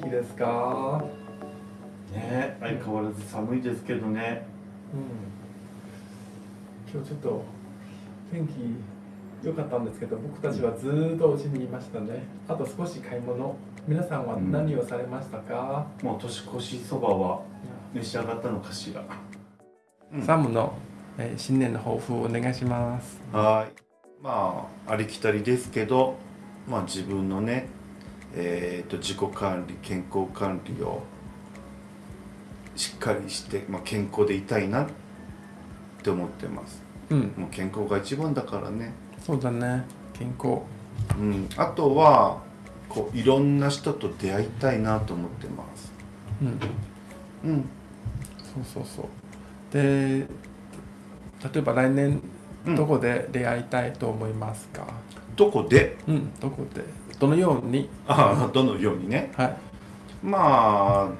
気ですか？ね相変わらず寒いですけどね。うん。今日ちょっと天気良かったんですけど僕たちはずーっとお家にいましたね。あと少し買い物。皆さんは何をされましたか、もう年越しそばは召し上がったのかしら。うん。サムの、えー新年の抱負をお願いします。はい。まあありきたりですけどまあ自分のねえー、と自己管理健康管理をしっかりして、まあ、健康でいたいなって思ってます。うん。もう健康が一番だからね。そうだね健康。うん。あとはこういろんな人と出会いたいなと思ってます。うん。うん。そうそうそう。で例えば来年うん。どこで出会いたいと思いますか？どこで？うん、どこで？どのように？ああどのようにね。はい。まあ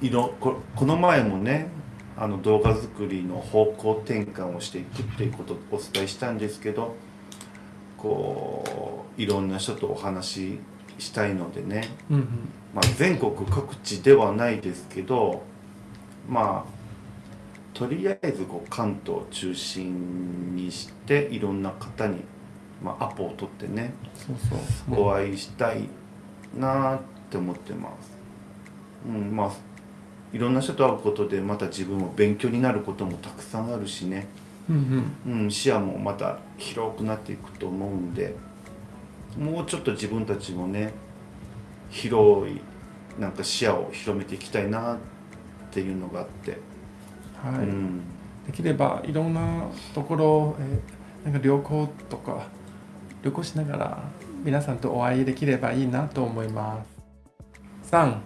いろここの前もねあの動画作りの方向転換をしていくっていうことをお伝えしたんですけどこういろんな人とお話ししたいのでね、うんうん。まあ、全国各地ではないですけどまあとりあえずこう関東を中心にしていろんな方に、まあ、アポを取ってねそうそう。お会いしたいなって思ってます。うん、まあいろんな人と会うことでまた自分も勉強になることもたくさんあるしね、うんうん。うん、視野もまた広くなっていくと思うんでもうちょっと自分たちもね広いなんか視野を広めていきたいなっていうのがあって、はい、うん、できればいろんなところ、えーなんか旅行とか旅行しながら皆さんとお会いできればいいなと思います。3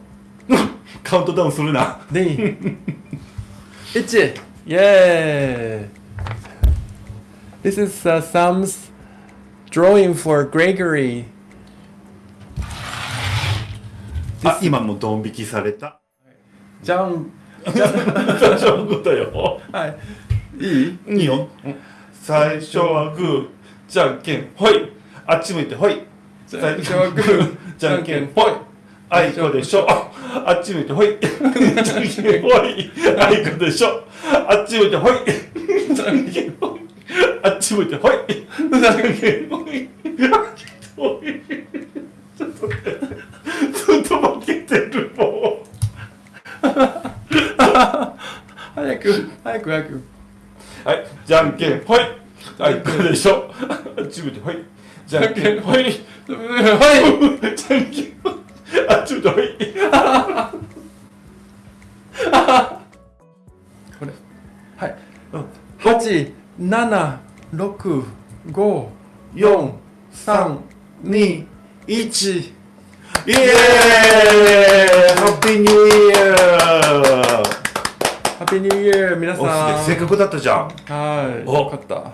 カウントダウンするな。2 1 イエーイ。This is、uh, Sam's drawing for Gregory. あ今もドン引きされた。じゃんそういうことよはいいいいいよ。最初はグー、じゃんけん、ほい。あっち向いて、ほい。最初はグーじゃんけん、ほい。あいこでしょ。あっち向いて、ほい。じゃんけん、ほい。あいこでしょ。あっち向いて、ほい。じゃんけん、ほい。あっち向いて、ほい。じゃんけん、ほい。ほい。ちょっと。ずっと負けてる、もう。早く早く早くはい、じゃんけん、ほい。あいこでしょ？ちて、ほい。じゃんけん、ほい。はいじゃんけん。あっち向いて、ほい。これはい八七六五四、三二、一。一イエーイハッピーニューイヤーハッピーニューイヤー皆さんせっかくだったじゃん。はいおよかった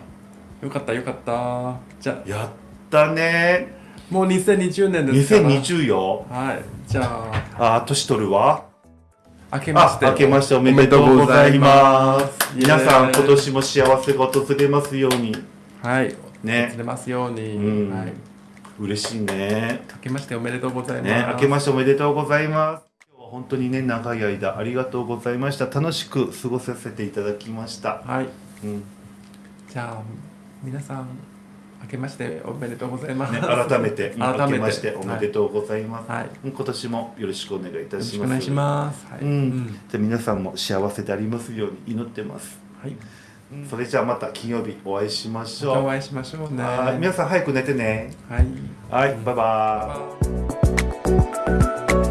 よかったよかった。じゃあ。やったね。もう2020年ですから。2020よ。はい。じゃあ。あー、年取るわ。あ明けまし、て。明けましておめでとうございます。皆さん、今年も幸せが訪れますように。はい。ね。出ますように、うん。はい。嬉しいね。明けましておめでとうございます、ね、明けましておめでとうございます。今日は本当にね、長い間ありがとうございました。楽しく過ごさせていただきました。はい。うん、じゃあ皆さん明けましておめでとうございます、ね、改めて、改めて明けましておめでとうございます。はい、うん今年もよろしくお願いいたします。お願いします。はい。うん、じゃあ皆さんも幸せでありますように祈ってます。はい。それじゃあまた金曜日お会いしましょう。お会いしましょうね。はい皆さん早く寝てね。はい。はい。バイバイ